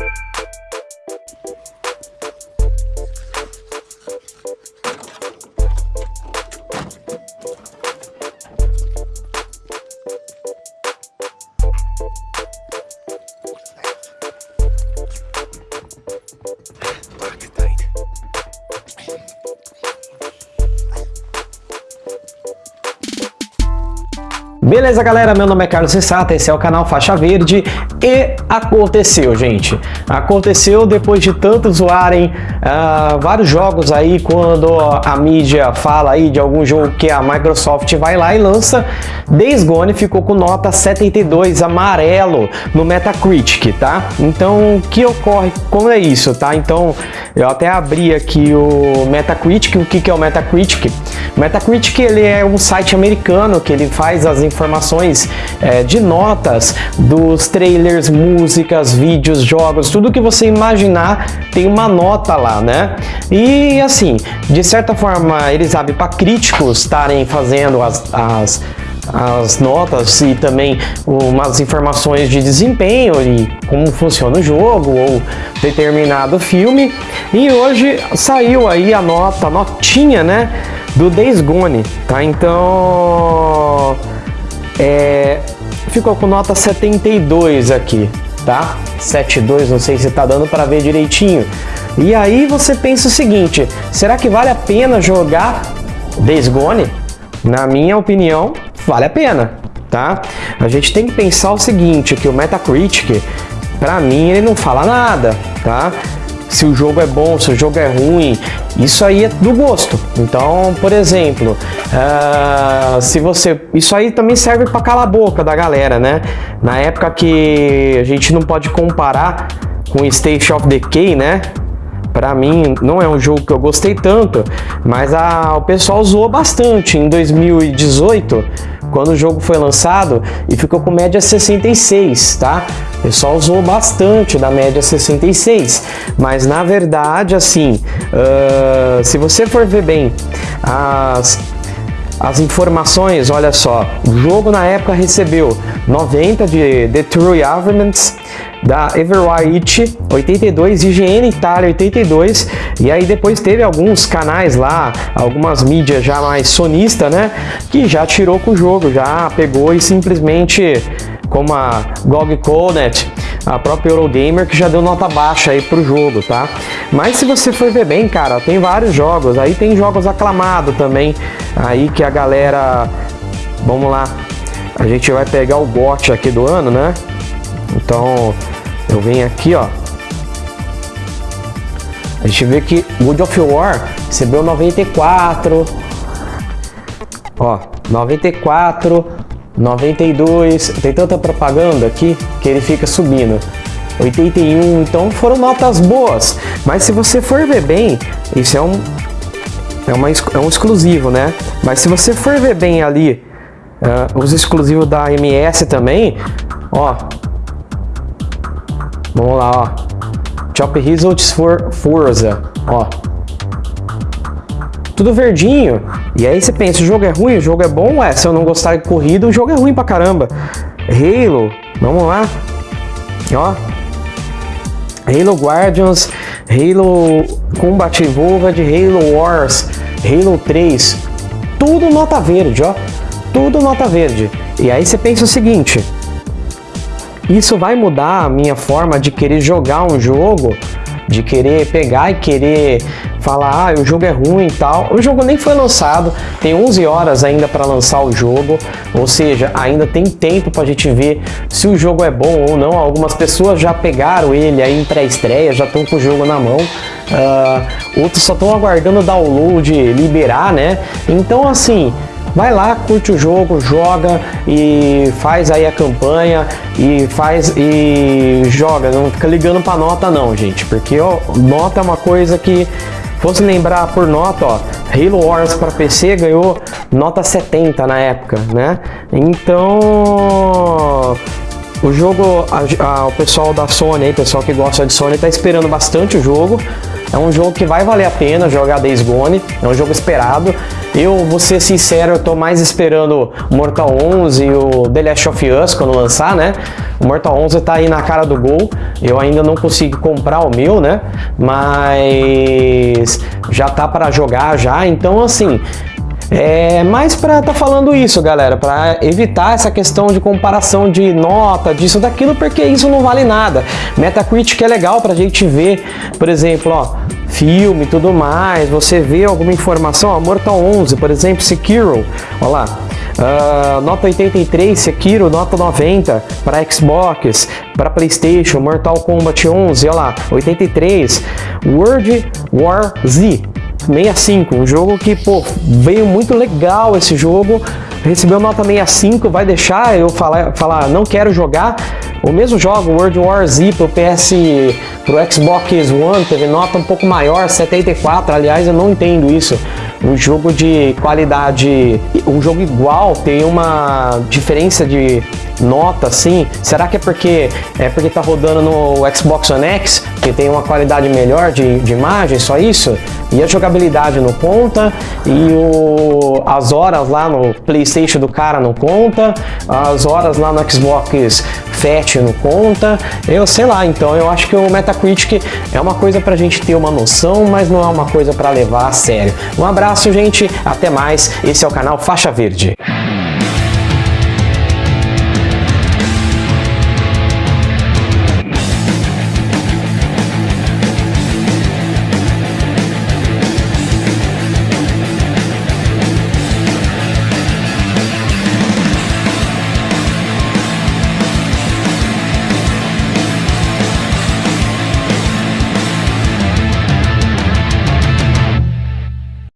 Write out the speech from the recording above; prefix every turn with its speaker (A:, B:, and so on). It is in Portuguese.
A: Thank you. Beleza, galera? Meu nome é Carlos Sensata, esse é o canal Faixa Verde e aconteceu, gente. Aconteceu depois de tanto zoarem uh, vários jogos aí, quando a mídia fala aí de algum jogo que a Microsoft vai lá e lança, Days Gone ficou com nota 72 amarelo no Metacritic, tá? Então, o que ocorre? Como é isso, tá? Então, eu até abri aqui o Metacritic, o que, que é o Metacritic? Metacritic, ele é um site americano que ele faz as informações informações é, de notas dos trailers, músicas, vídeos, jogos, tudo que você imaginar tem uma nota lá, né? E assim, de certa forma, eles abrem para críticos estarem fazendo as, as as notas e também umas informações de desempenho e como funciona o jogo ou determinado filme. E hoje saiu aí a nota, a notinha, né, do Days Gone, tá? Então, é, ficou com nota 72 aqui, tá? 72, não sei se tá dando para ver direitinho. E aí você pensa o seguinte, será que vale a pena jogar Days Gone? Na minha opinião, vale a pena, tá? A gente tem que pensar o seguinte, que o Metacritic, para mim, ele não fala nada, tá? Se o jogo é bom, se o jogo é ruim, isso aí é do gosto. Então, por exemplo, uh, se você... Isso aí também serve para calar a boca da galera, né? Na época que a gente não pode comparar com State of Decay, né? Para mim, não é um jogo que eu gostei tanto, mas a, o pessoal zoou bastante em 2018 quando o jogo foi lançado e ficou com média 66, tá? O pessoal usou bastante da média 66, mas na verdade, assim, uh, se você for ver bem as as informações, olha só, o jogo na época recebeu 90 de The True Arguments, da Everwhite 82, IGN Itália 82, e aí depois teve alguns canais lá, algumas mídias já mais sonista, né, que já tirou com o jogo, já pegou e simplesmente, como a GOG Conet, a própria Eurogamer, que já deu nota baixa aí pro jogo, tá? Mas se você for ver bem, cara, tem vários jogos, aí tem jogos aclamados também, aí que a galera, vamos lá, a gente vai pegar o bot aqui do ano, né? Então, eu venho aqui, ó. A gente vê que God of War recebeu 94. Ó, 94, 92. Tem tanta propaganda aqui que ele fica subindo. 81, então foram notas boas. Mas se você for ver bem, isso é um, é, uma, é um exclusivo, né? Mas se você for ver bem ali, uh, os exclusivos da MS também, ó, Vamos lá, ó. Chop Results for Forza, ó. Tudo verdinho. E aí você pensa, o jogo é ruim, o jogo é bom? Ué, se eu não gostar de corrida, o jogo é ruim pra caramba. Halo, vamos lá. Ó. Halo Guardians, Halo Combat Evolved, Halo Wars, Halo 3. Tudo nota verde, ó. Tudo nota verde. E aí você pensa o seguinte, isso vai mudar a minha forma de querer jogar um jogo, de querer pegar e querer falar, ah, o jogo é ruim e tal. O jogo nem foi lançado, tem 11 horas ainda para lançar o jogo, ou seja, ainda tem tempo para a gente ver se o jogo é bom ou não. Algumas pessoas já pegaram ele aí em pré-estreia, já estão com o jogo na mão. Uh, outros só estão aguardando o download liberar, né? Então, assim, vai lá, curte o jogo, joga e faz aí a campanha e faz e joga, não fica ligando para nota não, gente, porque ó, nota é uma coisa que fosse lembrar por nota, ó, Halo Wars para PC ganhou nota 70 na época, né? Então, o jogo, a, a, o pessoal da Sony, pessoal que gosta de Sony, tá esperando bastante o jogo. É um jogo que vai valer a pena jogar Days Gone, é um jogo esperado. Eu, vou ser sincero, eu tô mais esperando Mortal 11 e o The Last of Us quando lançar, né? O Mortal 11 tá aí na cara do gol, eu ainda não consegui comprar o meu, né? Mas já tá para jogar já, então assim, é mais para tá falando isso, galera, para evitar essa questão de comparação de nota, disso, daquilo, porque isso não vale nada. Metacritic é legal para a gente ver, por exemplo, ó, filme e tudo mais, você vê alguma informação, ó, Mortal 11, por exemplo, Sekiro, olha lá, Uh, nota 83, Sekiro, nota 90 para Xbox, para Playstation, Mortal Kombat 11, olha lá, 83, World War Z, 65, um jogo que, pô, veio muito legal esse jogo, recebeu nota 65, vai deixar eu falar, falar não quero jogar, o mesmo jogo, World War Z pro PS, pro Xbox One, teve nota um pouco maior, 74, aliás, eu não entendo isso. Um jogo de qualidade, um jogo igual, tem uma diferença de nota assim? Será que é porque é porque tá rodando no Xbox One X, que tem uma qualidade melhor de, de imagem, só isso? E a jogabilidade não conta, e o, as horas lá no Playstation do cara não conta, as horas lá no Xbox Fat não conta, eu sei lá, então eu acho que o Metacritic é uma coisa pra gente ter uma noção, mas não é uma coisa para levar a sério. Um abraço, gente, até mais, esse é o canal Faixa Verde.